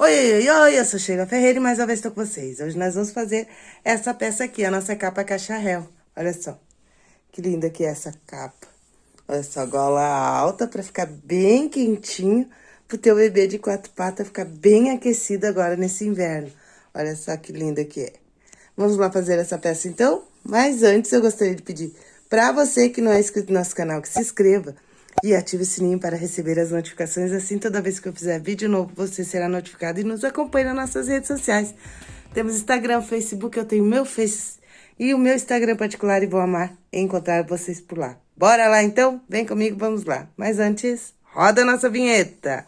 Oi, oi, oi, eu sou Sheila Ferreira e mais uma vez estou com vocês. Hoje nós vamos fazer essa peça aqui, a nossa capa cacharel. Olha só, que linda que é essa capa. Olha só, gola alta para ficar bem quentinho, pro teu bebê de quatro patas ficar bem aquecido agora nesse inverno. Olha só que linda que é. Vamos lá fazer essa peça então? Mas antes eu gostaria de pedir para você que não é inscrito no nosso canal que se inscreva e ative o sininho para receber as notificações. Assim, toda vez que eu fizer vídeo novo, você será notificado e nos acompanhe nas nossas redes sociais. Temos Instagram, Facebook, eu tenho meu Face e o meu Instagram particular e vou amar encontrar vocês por lá. Bora lá então? Vem comigo, vamos lá. Mas antes, roda a nossa vinheta.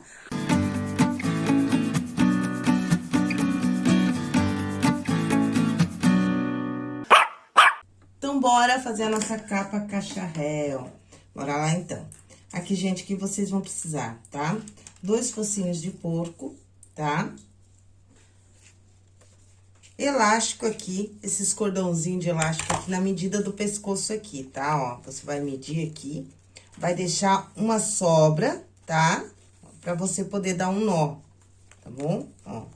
Então, bora fazer a nossa capa cacharel. Bora lá então. Aqui, gente, que vocês vão precisar, tá? Dois focinhos de porco, tá? Elástico aqui, esses cordãozinhos de elástico aqui na medida do pescoço aqui, tá? Ó, você vai medir aqui, vai deixar uma sobra, tá? Pra você poder dar um nó, tá bom? Ó.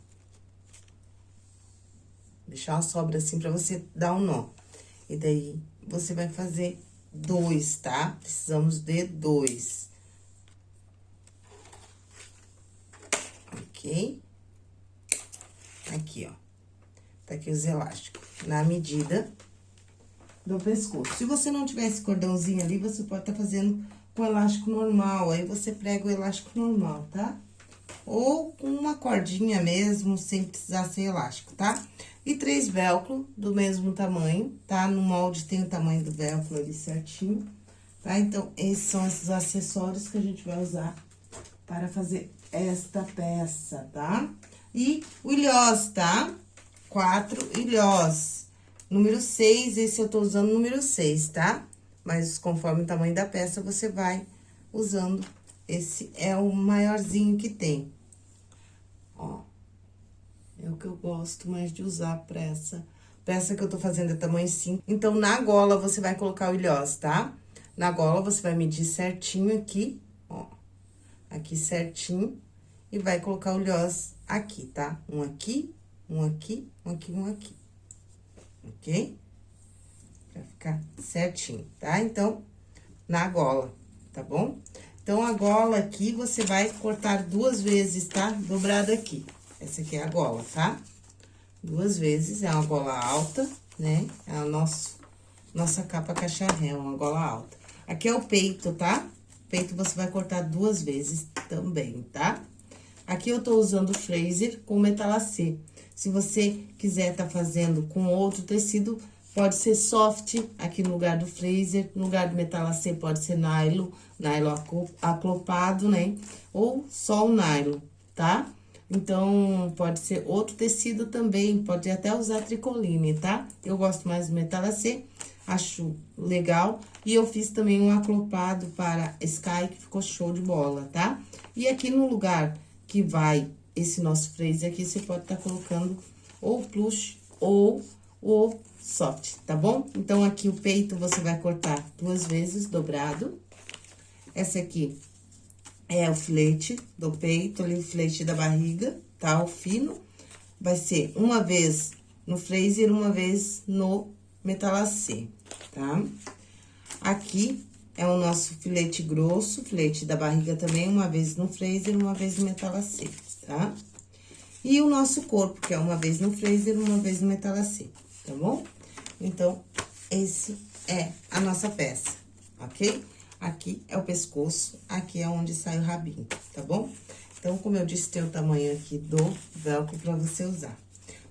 Deixar uma sobra assim pra você dar um nó. E daí, você vai fazer dois, tá? Precisamos de dois. Ok? Aqui, ó. Tá aqui os elásticos. Na medida do pescoço. Se você não tiver esse cordãozinho ali, você pode tá fazendo com elástico normal. Aí, você prega o elástico normal, tá? Ou com uma cordinha mesmo, sem precisar ser elástico, tá? E três velcro do mesmo tamanho, tá? No molde tem o tamanho do velcro ali certinho, tá? Então, esses são esses acessórios que a gente vai usar para fazer esta peça, tá? E o ilhós, tá? Quatro ilhós. Número seis, esse eu tô usando número seis, tá? Mas conforme o tamanho da peça, você vai usando. Esse é o maiorzinho que tem. Ó. É o que eu gosto mais de usar pra essa peça que eu tô fazendo é tamanho 5. Então, na gola, você vai colocar o ilhós, tá? Na gola, você vai medir certinho aqui, ó. Aqui certinho. E vai colocar o ilhós aqui, tá? Um aqui, um aqui, um aqui, um aqui. Ok? Pra ficar certinho, tá? Então, na gola, tá bom? Então, a gola aqui, você vai cortar duas vezes, tá? Dobrado aqui. Essa aqui é a gola, tá? Duas vezes, é uma gola alta, né? É a nosso, nossa capa cacharré, uma gola alta. Aqui é o peito, tá? Peito você vai cortar duas vezes também, tá? Aqui eu tô usando Fraser com metalacê. Se você quiser tá fazendo com outro tecido, pode ser soft aqui no lugar do Fraser, no lugar do metalacê pode ser nylon, nylon aclopado, né? Ou só o nylon, tá? Então, pode ser outro tecido também, pode até usar tricoline, tá? Eu gosto mais do metalacê, acho legal. E eu fiz também um aclopado para Sky, que ficou show de bola, tá? E aqui no lugar que vai esse nosso freezer aqui, você pode estar tá colocando ou plush ou o soft, tá bom? Então, aqui o peito você vai cortar duas vezes dobrado. Essa aqui é o filete do peito, ali o filete da barriga, tá? O fino. Vai ser uma vez no freezer, uma vez no metalacê, tá? Aqui é o nosso filete grosso, filete da barriga também, uma vez no freezer, uma vez no metalacê, tá? E o nosso corpo, que é uma vez no freezer, uma vez no metalacê, tá bom? Então, esse é a nossa peça, ok? Aqui é o pescoço, aqui é onde sai o rabinho, tá bom? Então, como eu disse, tem o tamanho aqui do velcro pra você usar.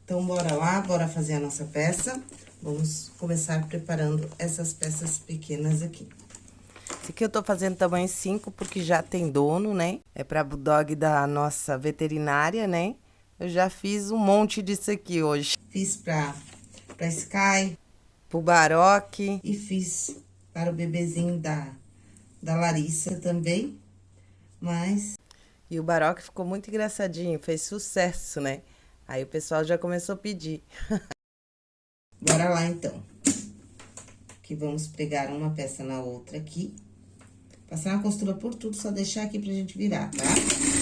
Então, bora lá, bora fazer a nossa peça. Vamos começar preparando essas peças pequenas aqui. Esse aqui eu tô fazendo tamanho 5, porque já tem dono, né? É pra bulldog da nossa veterinária, né? Eu já fiz um monte disso aqui hoje. Fiz pra, pra Sky, pro Baroque e fiz para o bebezinho da da Larissa também, mas... E o Baroque ficou muito engraçadinho, fez sucesso, né? Aí o pessoal já começou a pedir. Bora lá, então. Que vamos pregar uma peça na outra aqui. Passar uma costura por tudo, só deixar aqui pra gente virar, tá?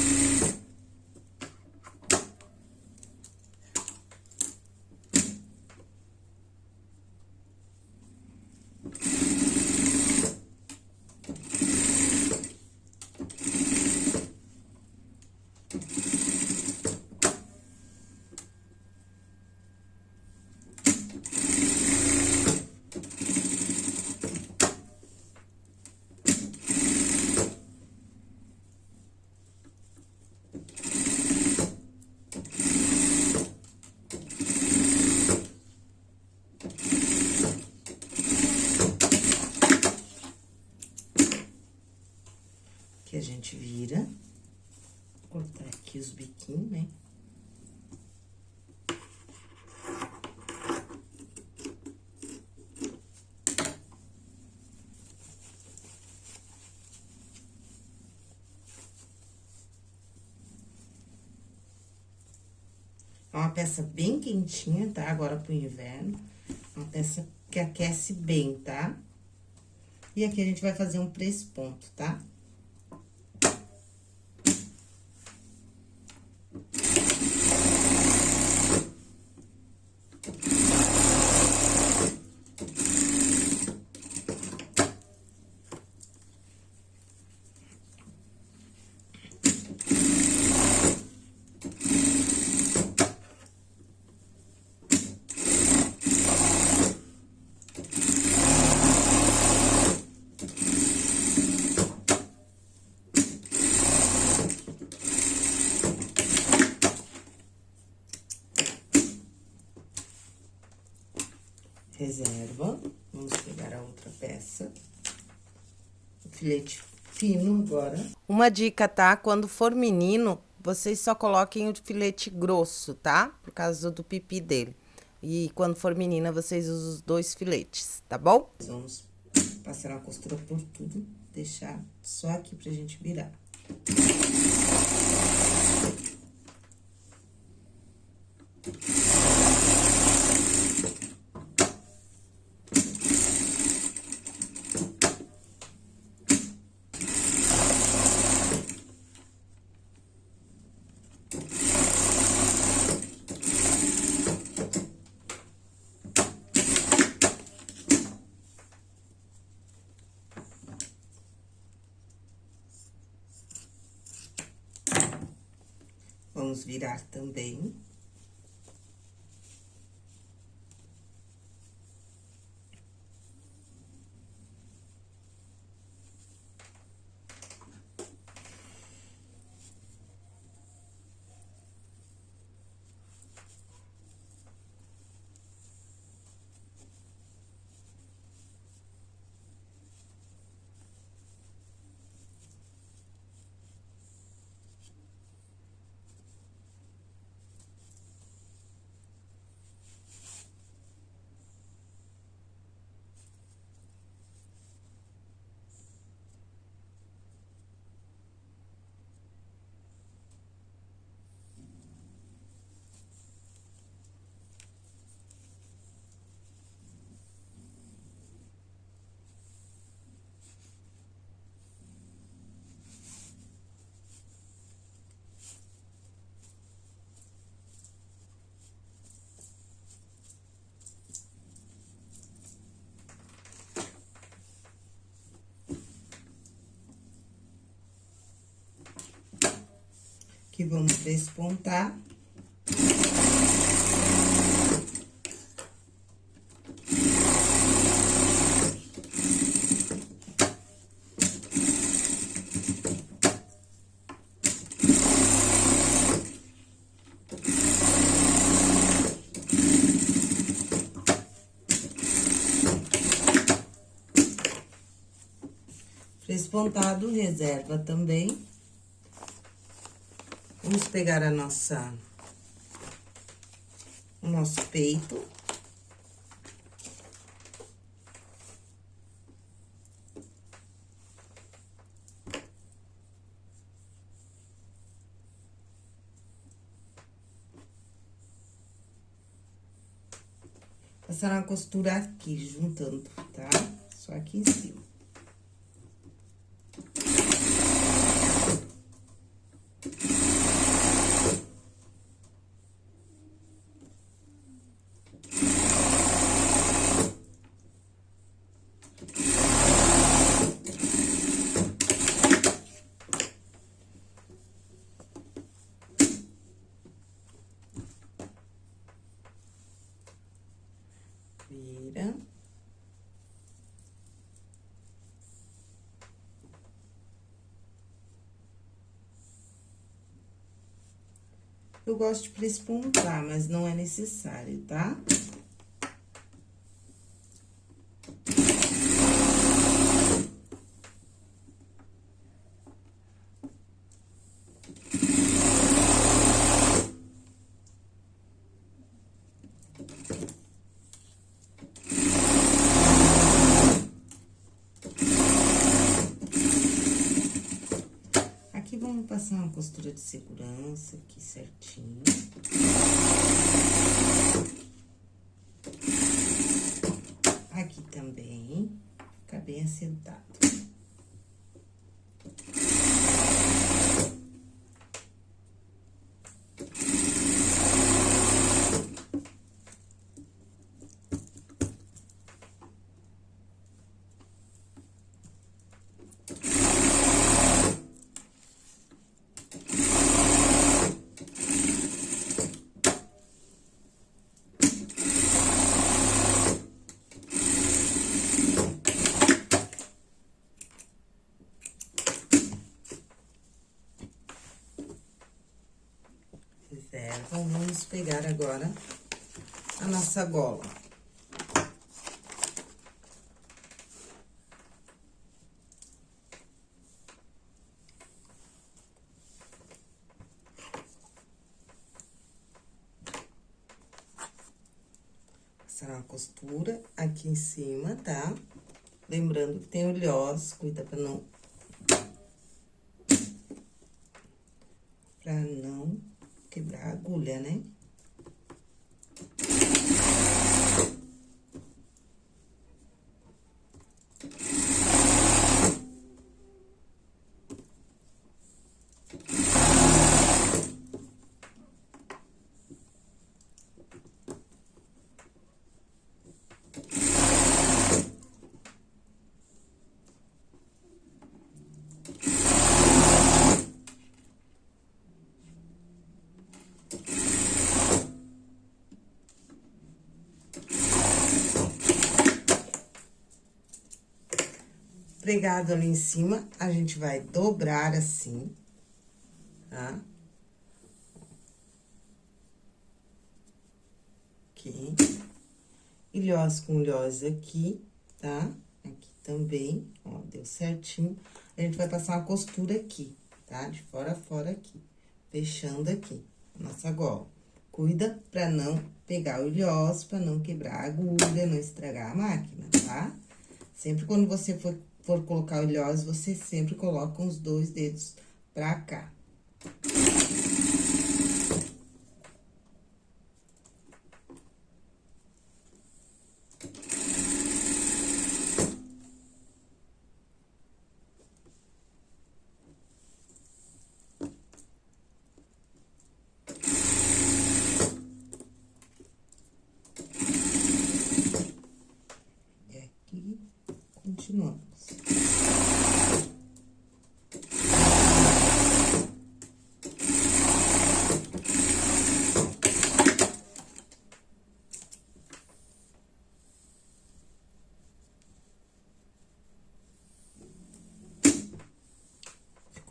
Os biquinhos, né? É uma peça bem quentinha, tá? Agora pro inverno. Uma peça que aquece bem, tá? E aqui a gente vai fazer um ponto, tá? Reserva. Vamos pegar a outra peça. O filete fino agora. Uma dica, tá? Quando for menino, vocês só coloquem o filete grosso, tá? Por causa do pipi dele. E quando for menina, vocês usam os dois filetes, tá bom? Vamos passar uma costura por tudo, deixar só aqui pra gente virar. Também. Aqui vamos despontar. Despontado, reserva também. Vamos pegar a nossa... O nosso peito. Passar uma costura aqui, juntando, tá? Só aqui em cima. vira. Eu gosto de prespontar, mas não é necessário? Tá? passar uma costura de segurança aqui certinho. Aqui também, fica bem assentado. Então, vamos pegar agora a nossa gola. Passar uma costura aqui em cima, tá? Lembrando que tem o lhós, cuida pra não... Pra não quebrar a agulha, né? Pregado ali em cima, a gente vai dobrar assim, tá? Aqui. Ilhós com ilhós aqui, tá? Aqui também, ó, deu certinho. A gente vai passar uma costura aqui, tá? De fora a fora aqui, fechando aqui, nossa gola. Cuida pra não pegar o ilhós, pra não quebrar a agulha, não estragar a máquina, tá? Sempre quando você for for colocar o ilhós, você sempre coloca os dois dedos pra cá.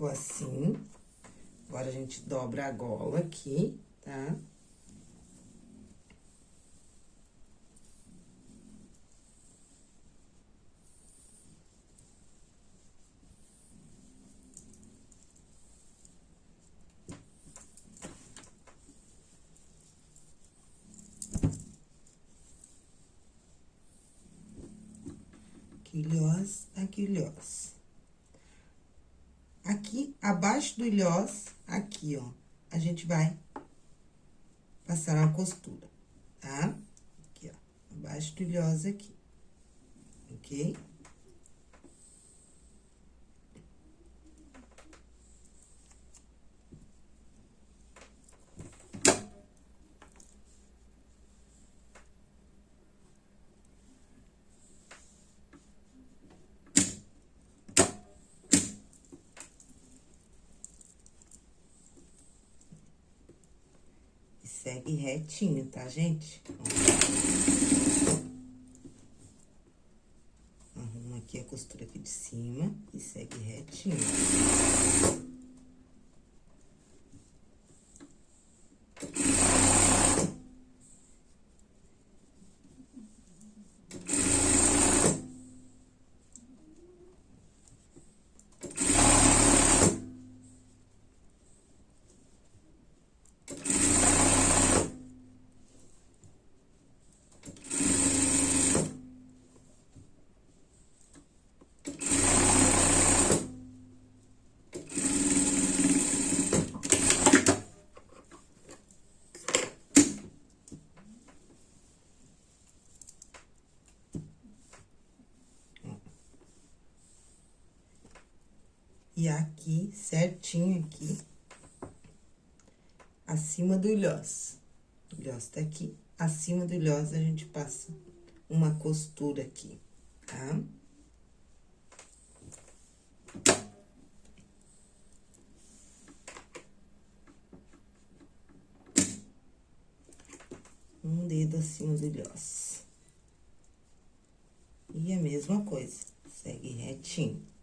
Ficou assim. Agora, a gente dobra a gola aqui, tá? Tá? ilhós, aqui ilhós. Aqui, abaixo do ilhós, aqui, ó, a gente vai passar uma costura, tá? Aqui, ó, abaixo do ilhós aqui, ok? Segue retinho, tá, gente? Arruma aqui a costura aqui de cima e segue retinho. E aqui, certinho aqui, acima do ilhós. O ilhós tá aqui, acima do ilhós a gente passa uma costura aqui, tá? Um dedo acima do ilhós. E a mesma coisa, segue retinho.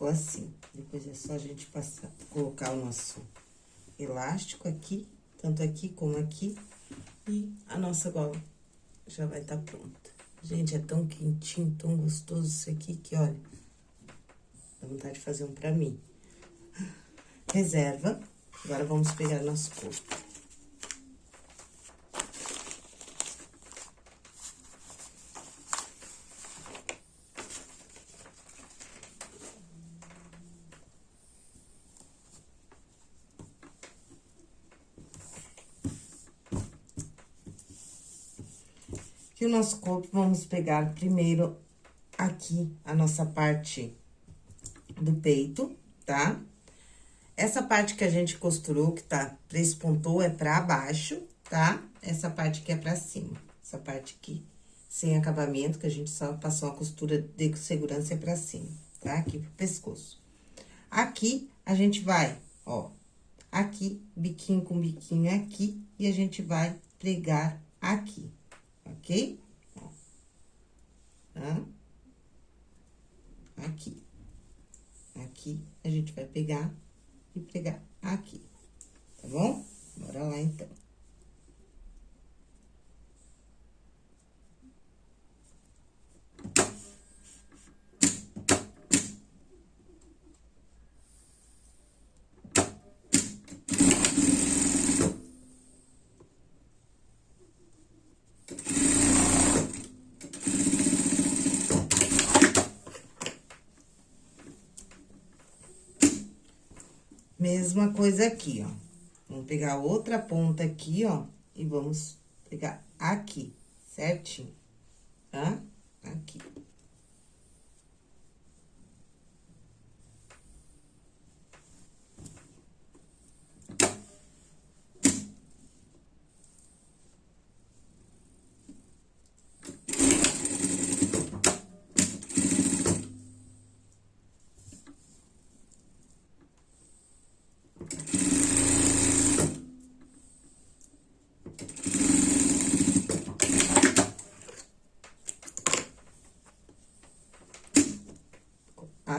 Ficou assim. Depois é só a gente passar, colocar o nosso elástico aqui, tanto aqui como aqui, e a nossa gola já vai estar tá pronta. Gente, é tão quentinho, tão gostoso isso aqui, que olha, dá vontade de fazer um pra mim. Reserva, agora vamos pegar nosso corpo. Nosso corpo, vamos pegar primeiro aqui a nossa parte do peito, tá? Essa parte que a gente costurou, que tá, pontou é pra baixo, tá? Essa parte aqui é pra cima. Essa parte aqui, sem acabamento, que a gente só passou a costura de segurança é pra cima, tá? Aqui pro pescoço. Aqui, a gente vai, ó, aqui, biquinho com biquinho aqui, e a gente vai pregar aqui ok? Aqui. Aqui, a gente vai pegar e pegar aqui, tá bom? Bora lá, então. Mesma coisa aqui, ó. Vamos pegar outra ponta aqui, ó, e vamos pegar aqui, certinho, tá? Aqui.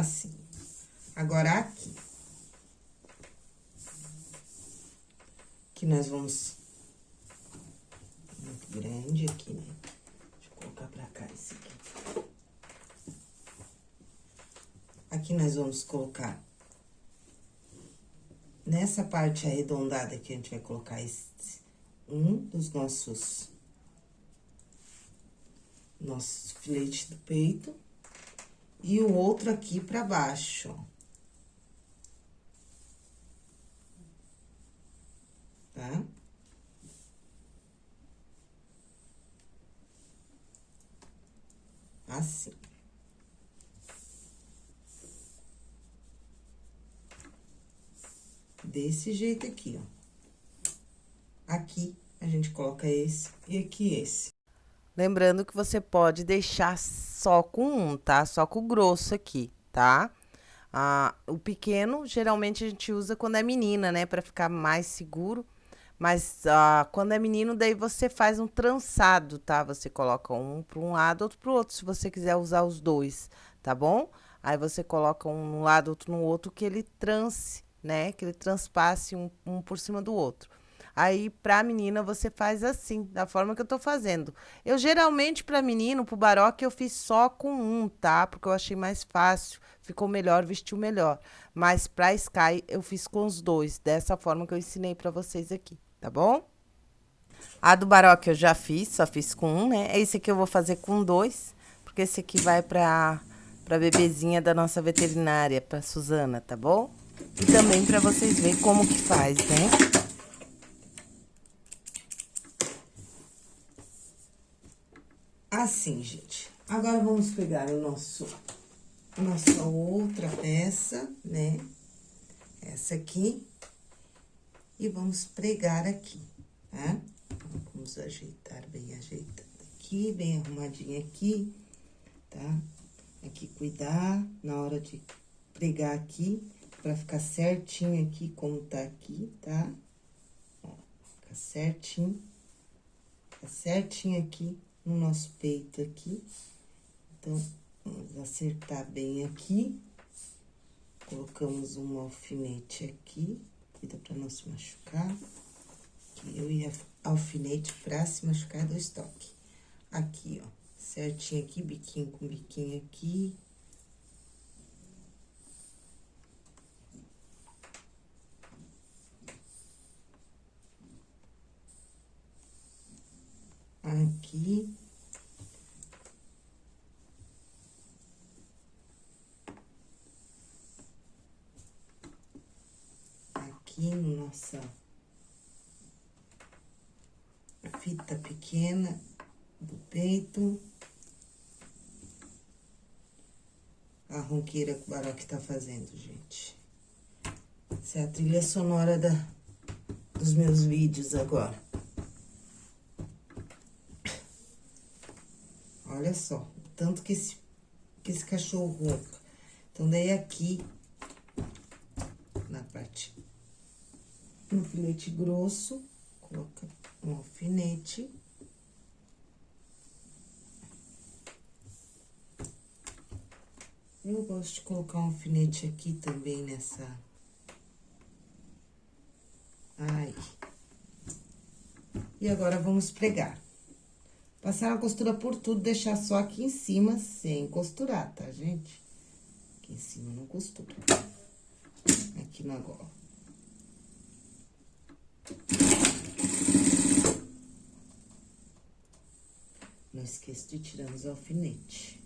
assim. Agora, aqui. Que nós vamos... Muito grande aqui, né? Deixa eu colocar pra cá esse aqui. Aqui nós vamos colocar... Nessa parte arredondada aqui, a gente vai colocar esse, um dos nossos... Nossos filetes do peito e o outro aqui pra baixo. Tá? Assim. Desse jeito aqui, ó. Aqui, a gente coloca esse e aqui esse. Lembrando que você pode deixar só com um, tá? Só com o grosso aqui, tá? Ah, o pequeno, geralmente a gente usa quando é menina, né? Pra ficar mais seguro. Mas ah, quando é menino, daí você faz um trançado, tá? Você coloca um para um lado, outro para o outro, se você quiser usar os dois, tá bom? Aí você coloca um no lado, outro no outro, que ele trance, né? Que ele transpasse um, um por cima do outro. Aí, pra menina, você faz assim, da forma que eu tô fazendo. Eu, geralmente, pra menino, pro baroque, eu fiz só com um, tá? Porque eu achei mais fácil, ficou melhor, vestiu melhor. Mas pra Sky, eu fiz com os dois, dessa forma que eu ensinei pra vocês aqui, tá bom? A do baroque eu já fiz, só fiz com um, né? Esse aqui eu vou fazer com dois, porque esse aqui vai pra, pra bebezinha da nossa veterinária, pra Suzana, tá bom? E também pra vocês verem como que faz, né? Assim, gente. Agora, vamos pegar o nosso, a nossa outra peça, né? Essa aqui. E vamos pregar aqui, tá? Vamos ajeitar bem ajeitado aqui, bem arrumadinho aqui, tá? Aqui, cuidar na hora de pregar aqui, pra ficar certinho aqui como tá aqui, tá? Ó, fica certinho. Fica certinho aqui no nosso peito aqui. Então, vamos acertar bem aqui. Colocamos um alfinete aqui, cuida pra não se machucar. Que eu ia alfinete pra se machucar do estoque. Aqui, ó, certinho aqui, biquinho com biquinho aqui. Aqui. Aqui no nossa fita pequena do peito. A ronqueira que o Baroque tá fazendo, gente. Essa é a trilha sonora da, dos meus vídeos agora. Olha só, tanto que esse, que esse cachorro. Então, daí aqui, na parte, no filete grosso, coloca um alfinete. Eu gosto de colocar um alfinete aqui também nessa... Aí. E agora, vamos pregar. Passar a costura por tudo, deixar só aqui em cima sem costurar, tá, gente? Aqui em cima não costura. Aqui na gola. Não esqueça de tirar os alfinetes.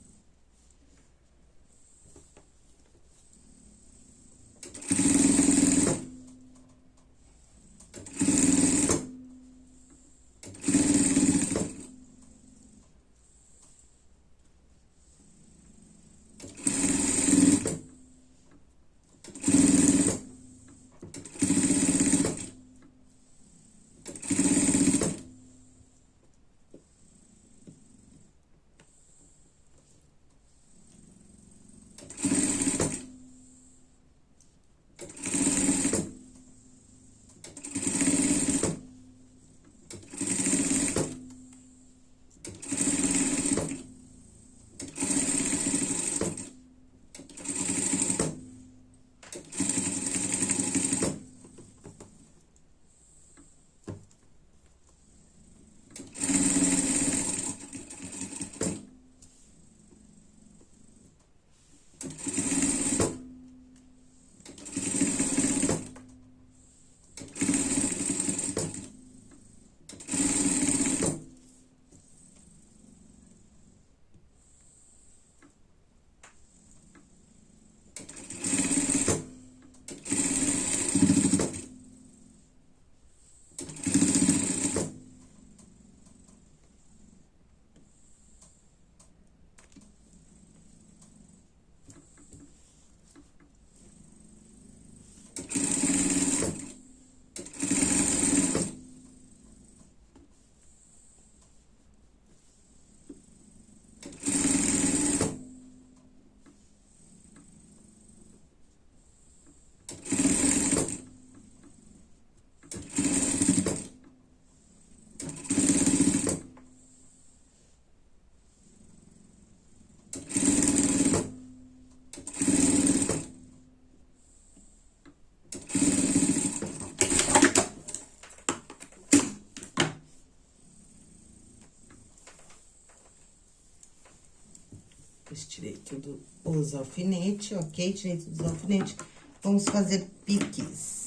Depois tirei tudo os alfinetes, ok? Tirei todos os alfinetes. Vamos fazer piques.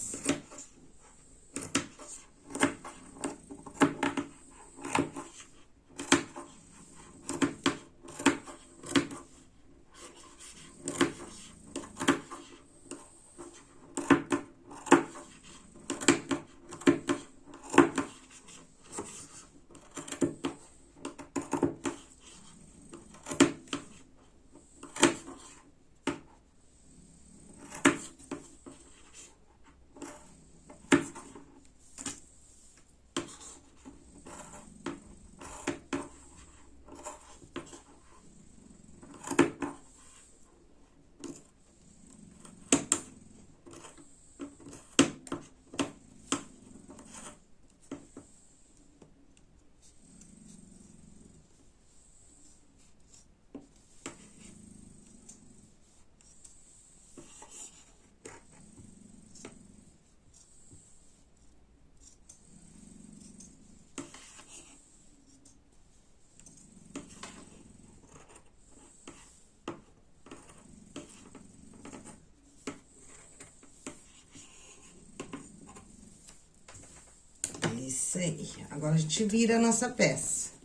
Isso aí. Agora, a gente vira a nossa peça.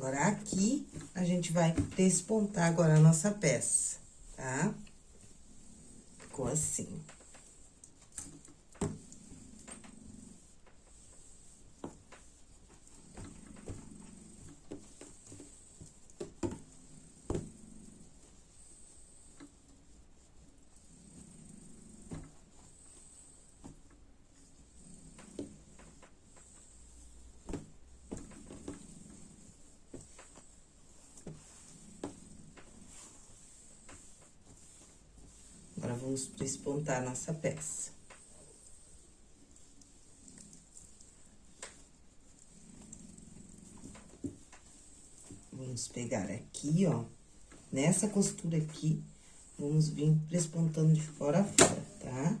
Agora, aqui, a gente vai despontar agora a nossa peça, tá? Ficou assim. Vamos despontar nossa peça. Vamos pegar aqui, ó, nessa costura aqui, vamos vir despontando de fora a fora, tá?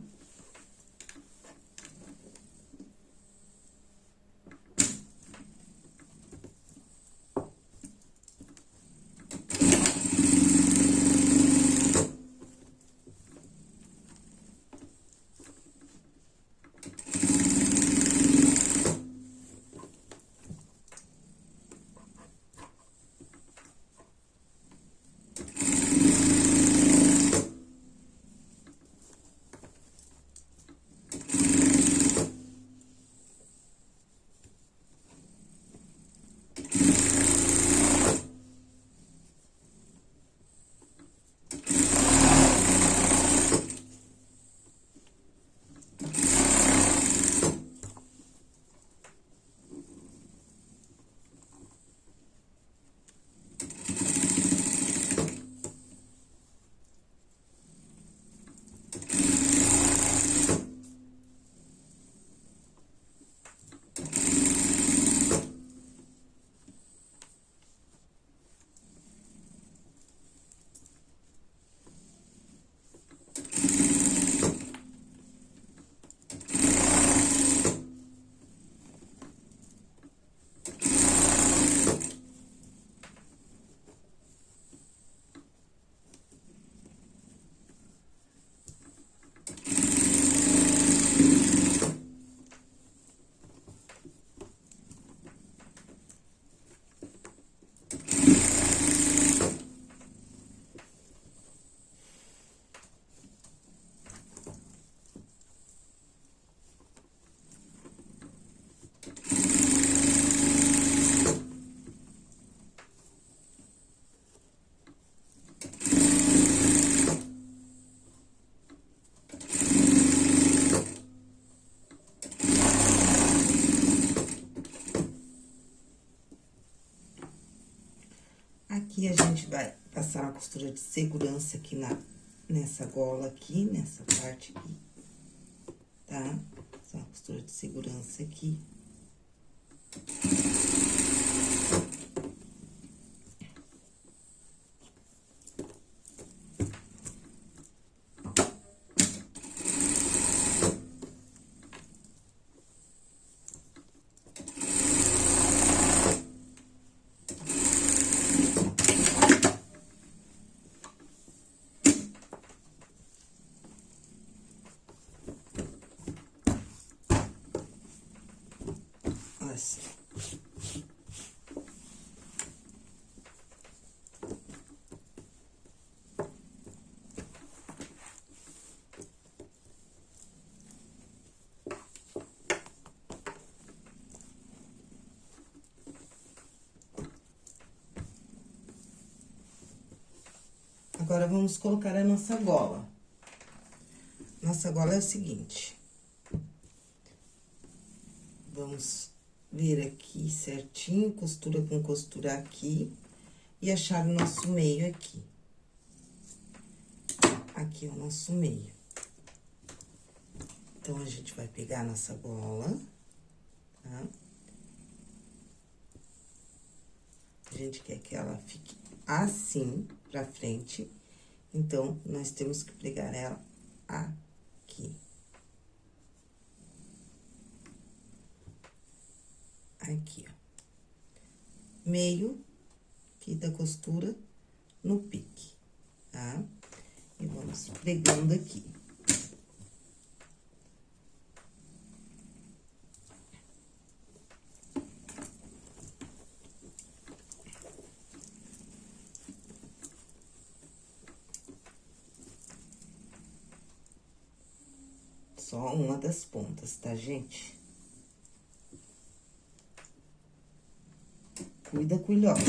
E a gente vai passar uma costura de segurança aqui na, nessa gola aqui, nessa parte aqui, tá? Uma costura de segurança aqui. Assim. Agora, vamos colocar a nossa gola. Nossa gola é o seguinte. Vamos vir aqui certinho, costura com costura aqui, e achar o nosso meio aqui. Aqui é o nosso meio. Então, a gente vai pegar a nossa gola, tá? A gente quer que ela fique assim, pra frente. Então, nós temos que pregar ela aqui. Aqui, ó. Meio aqui da costura no pique, tá? E vamos pregando aqui. Só uma das pontas, tá, gente? Cuida, culhosa.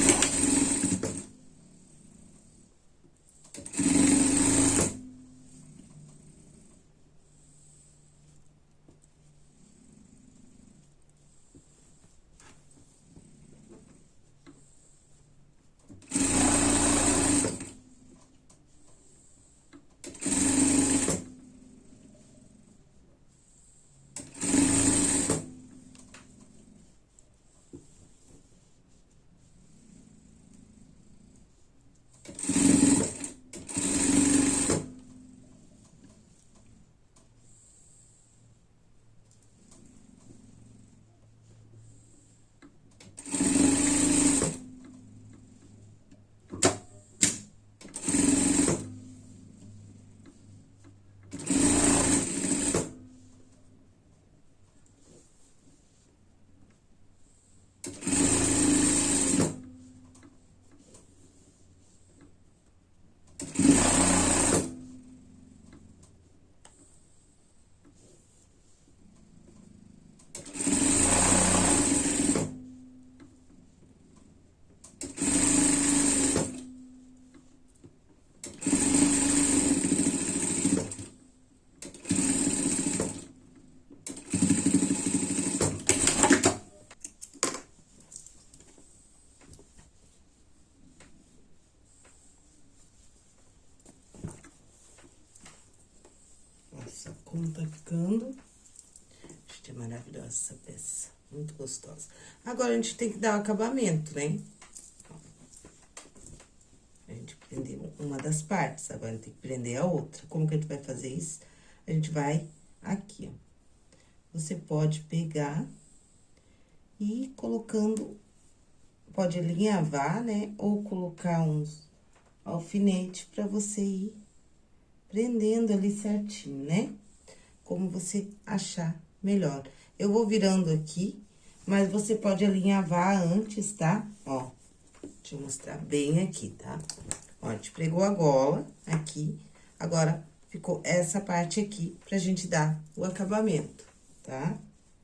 Como tá ficando. Gente, é maravilhosa essa peça. Muito gostosa. Agora, a gente tem que dar o acabamento, né? A gente prendeu uma das partes, agora tem que prender a outra. Como que a gente vai fazer isso? A gente vai aqui, ó. Você pode pegar e colocando, pode alinhavar, né? Ou colocar uns alfinete pra você ir prendendo ali certinho, né? Como você achar melhor. Eu vou virando aqui, mas você pode alinhavar antes, tá? Ó, deixa eu mostrar bem aqui, tá? Ó, a gente pregou a gola aqui, agora ficou essa parte aqui pra gente dar o acabamento, tá?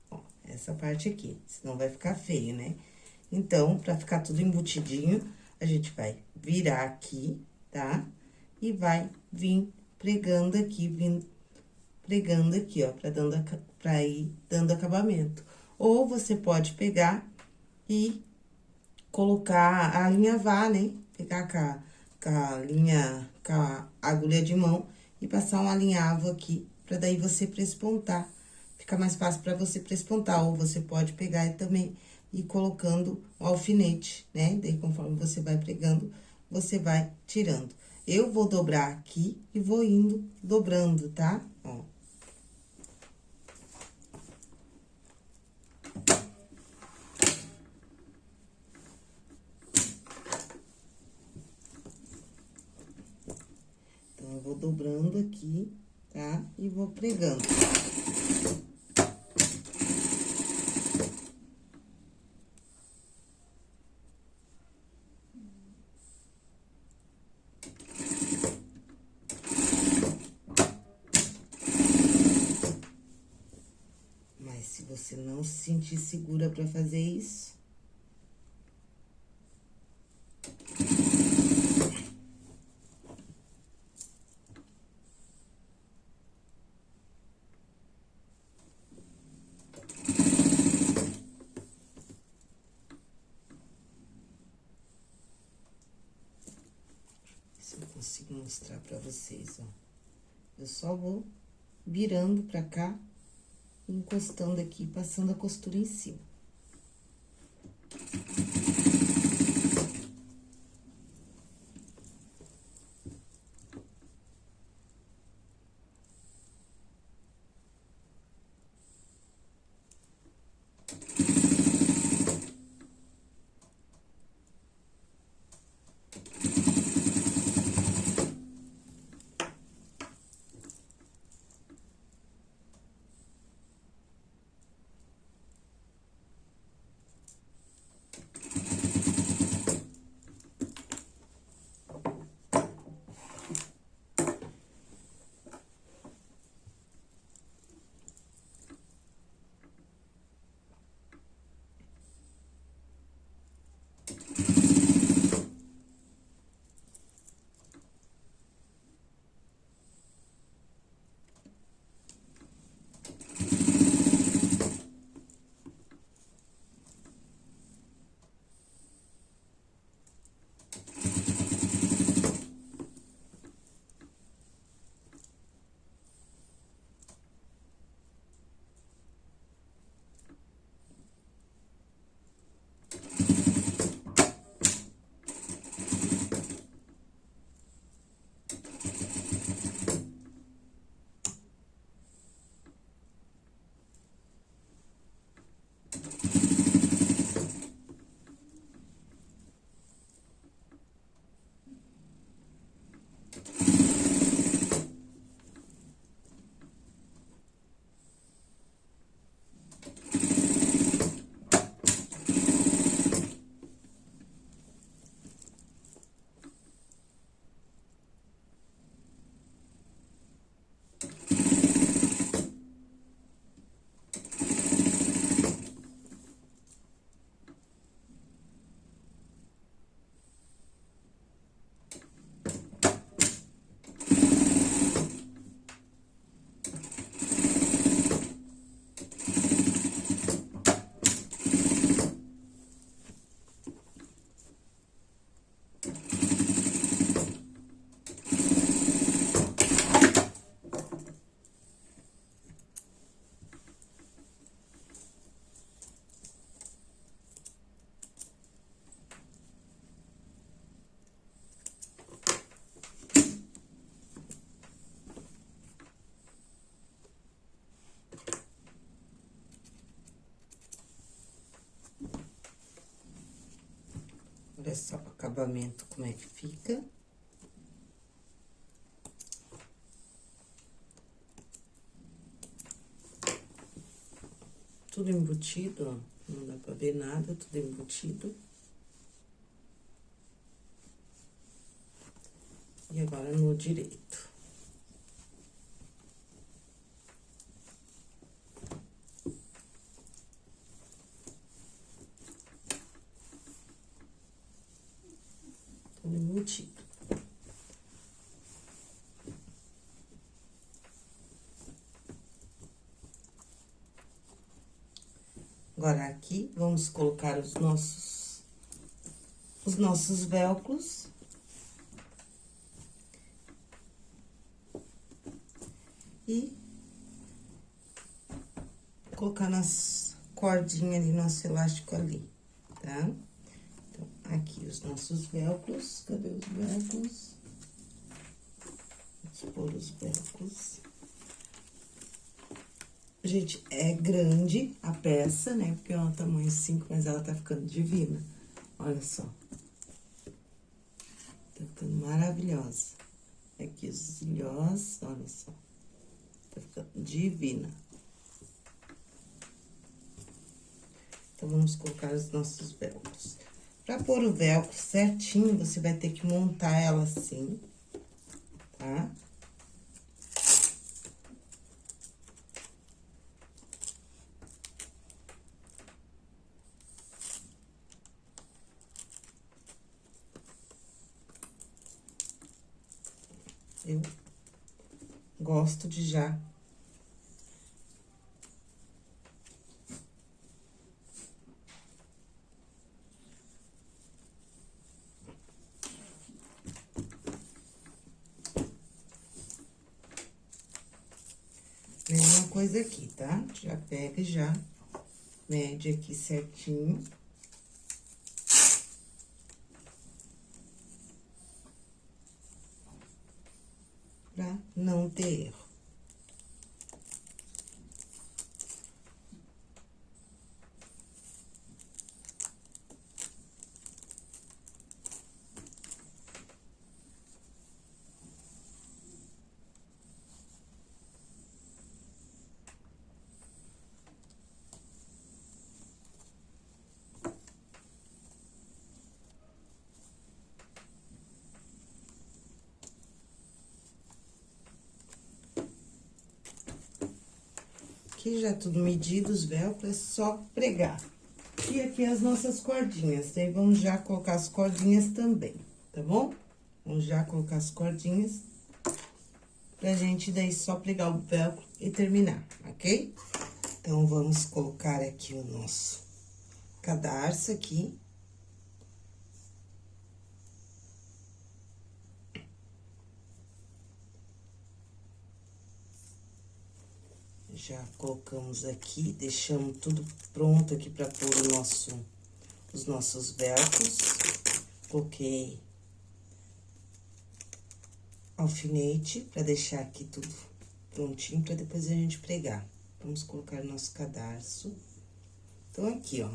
Ó, essa parte aqui, senão vai ficar feio, né? Então, pra ficar tudo embutidinho, a gente vai virar aqui, tá? E vai vir pregando aqui, vindo, pregando aqui, ó, pra, dando, pra ir dando acabamento. Ou você pode pegar e colocar, alinhavar, né? pegar com a, com a linha, com a agulha de mão e passar um alinhavo aqui, pra daí você prespontar. Fica mais fácil pra você prespontar, ou você pode pegar e também ir colocando o alfinete, né? Daí, conforme você vai pregando, você vai tirando. Eu vou dobrar aqui e vou indo dobrando, tá? Ó. vou dobrando aqui, tá? E vou pregando. Mas se você não se sentir segura pra fazer isso, se eu consigo mostrar pra vocês, ó. Eu só vou virando pra cá, encostando aqui, passando a costura em cima. Olha só o acabamento, como é que fica. Tudo embutido, ó. Não dá pra ver nada, tudo embutido. E agora no direito. Tudo embutido. Agora, aqui, vamos colocar os nossos os nossos velcros. E colocar nas cordinhas ali, nosso elástico ali, tá? Então, aqui os nossos velcros, cadê os velcros? Vamos pôr os velcros. Gente, é grande a peça, né? Porque é um tamanho 5, mas ela tá ficando divina. Olha só. Tá ficando maravilhosa. Aqui os ilhós, olha só. Tá ficando divina. Então, vamos colocar os nossos velcros. Pra pôr o velcro certinho, você vai ter que montar ela assim, tá? Eu gosto de já Mesma coisa aqui, tá? Já pega e já mede aqui certinho. Pra não ter erro. Já tudo medido, os velcros, é só pregar. E aqui as nossas cordinhas, daí vamos já colocar as cordinhas também, tá bom? Vamos já colocar as cordinhas, pra gente daí só pregar o velcro e terminar, ok? Então, vamos colocar aqui o nosso cadarço aqui. Já colocamos aqui, deixamos tudo pronto aqui para pôr o nosso, os nossos velcros. Coloquei alfinete para deixar aqui tudo prontinho para depois a gente pregar. Vamos colocar nosso cadarço. Então, aqui, ó.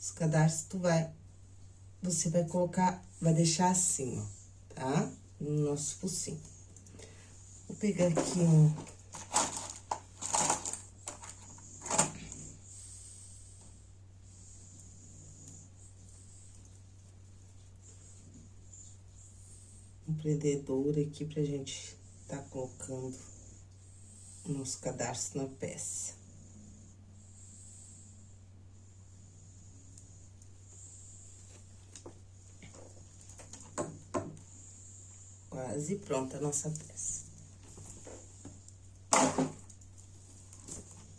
Os cadarços, tu vai... Você vai colocar, vai deixar assim, ó, tá? No nosso focinho. Vou pegar aqui um prendedor aqui pra gente tá colocando nosso cadarço na peça. Quase pronta a nossa peça.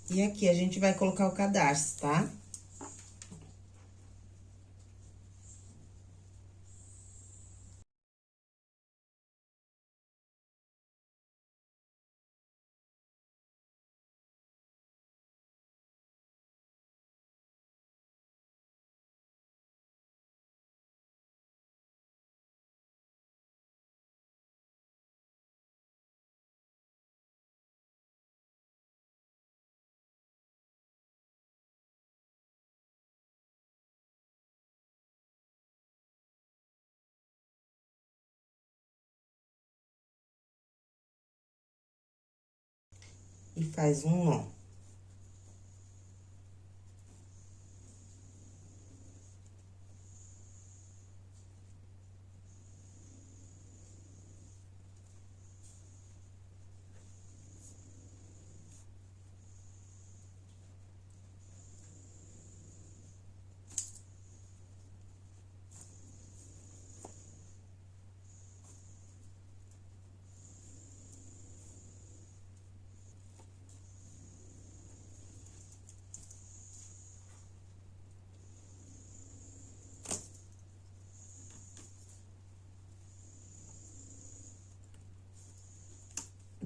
E aqui a gente vai colocar o cadarço, tá? Tá? E faz um nó.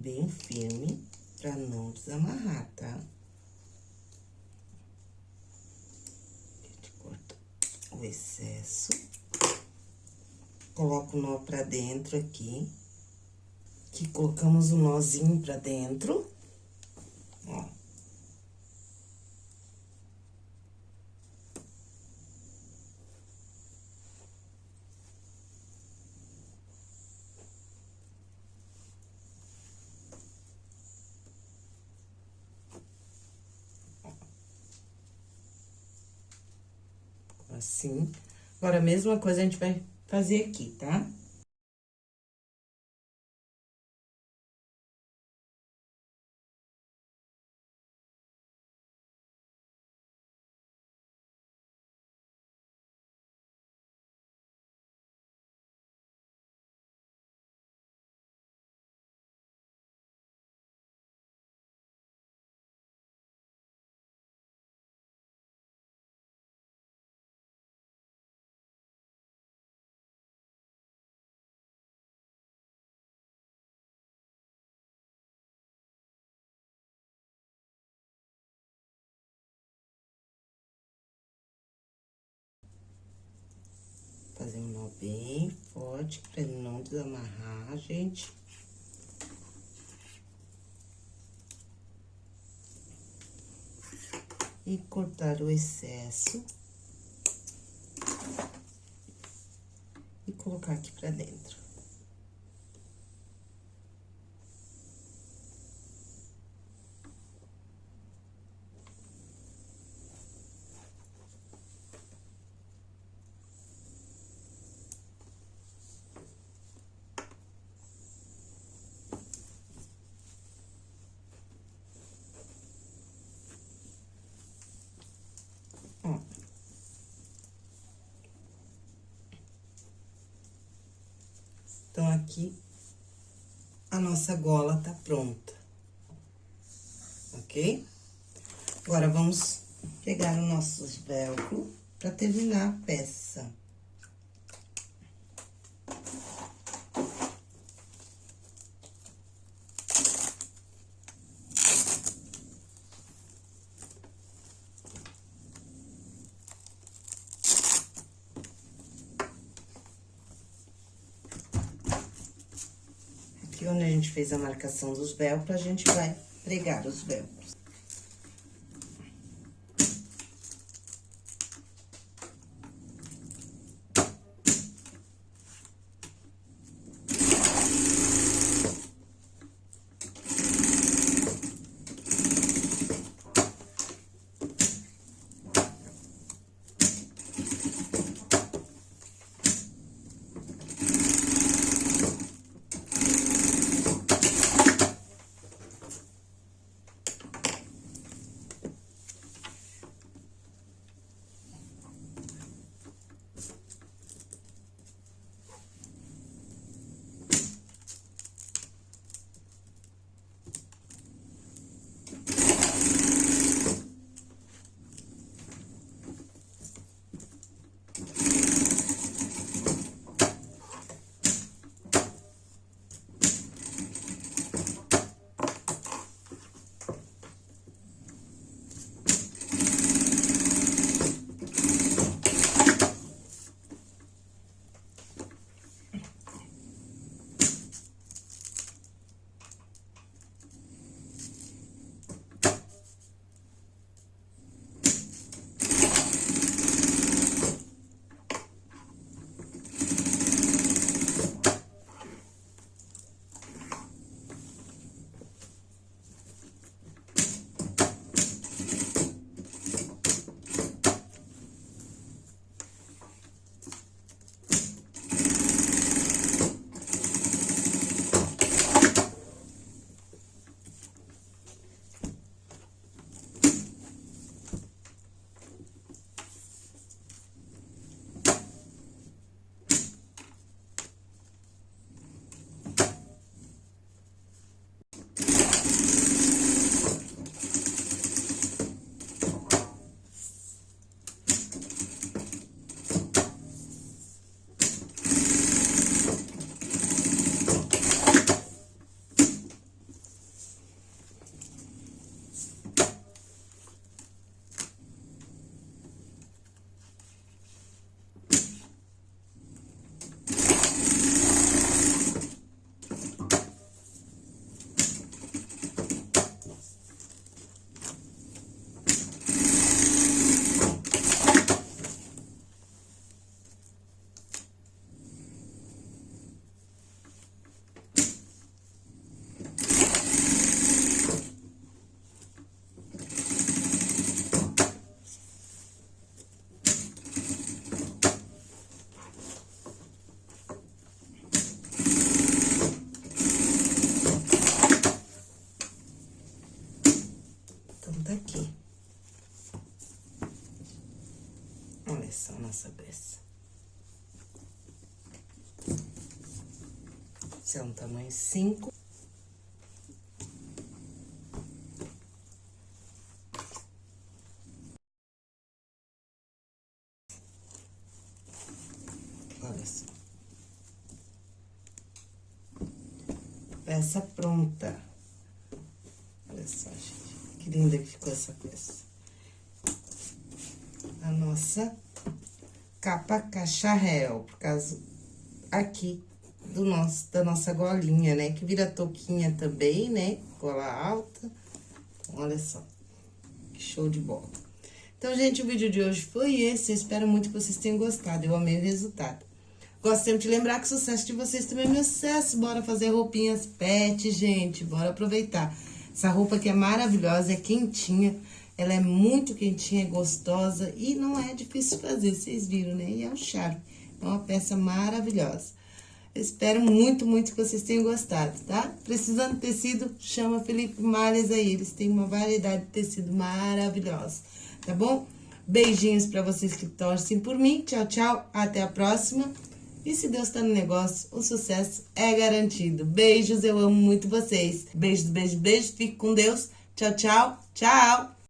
Bem firme pra não desamarrar, tá? A gente corta o excesso. Coloca o nó pra dentro aqui. Aqui colocamos o nozinho pra dentro. Ó. Assim. Agora, a mesma coisa a gente vai fazer aqui, tá? Bem forte pra ele não desamarrar, gente. E cortar o excesso. E colocar aqui pra dentro. Então, aqui, a nossa gola tá pronta. Ok? Agora, vamos pegar o nosso velcro pra terminar a peça. Aqui onde a gente fez a marcação dos velcros, a gente vai pregar os velcros. Esse é um tamanho 5. Olha só. Peça pronta. Olha só, gente. Que linda que ficou essa peça. A nossa capa cacharel, por causa aqui do nosso, da nossa golinha, né? Que vira touquinha também, né? Gola alta. Olha só, que show de bola. Então, gente, o vídeo de hoje foi esse. Eu espero muito que vocês tenham gostado. Eu amei o resultado. Gosto sempre de lembrar que o sucesso de vocês também é meu sucesso. Bora fazer roupinhas pet, gente. Bora aproveitar. Essa roupa aqui é maravilhosa, é quentinha. Ela é muito quentinha, é gostosa e não é difícil fazer, vocês viram, né? E é um charme. É uma peça maravilhosa. Espero muito, muito que vocês tenham gostado, tá? Precisando de tecido, chama Felipe Malhas aí. Eles têm uma variedade de tecido maravilhosa, tá bom? Beijinhos pra vocês que torcem por mim. Tchau, tchau. Até a próxima. E se Deus tá no negócio, o sucesso é garantido. Beijos, eu amo muito vocês. Beijos, beijos, beijos. Fique com Deus. Tchau, tchau. Tchau.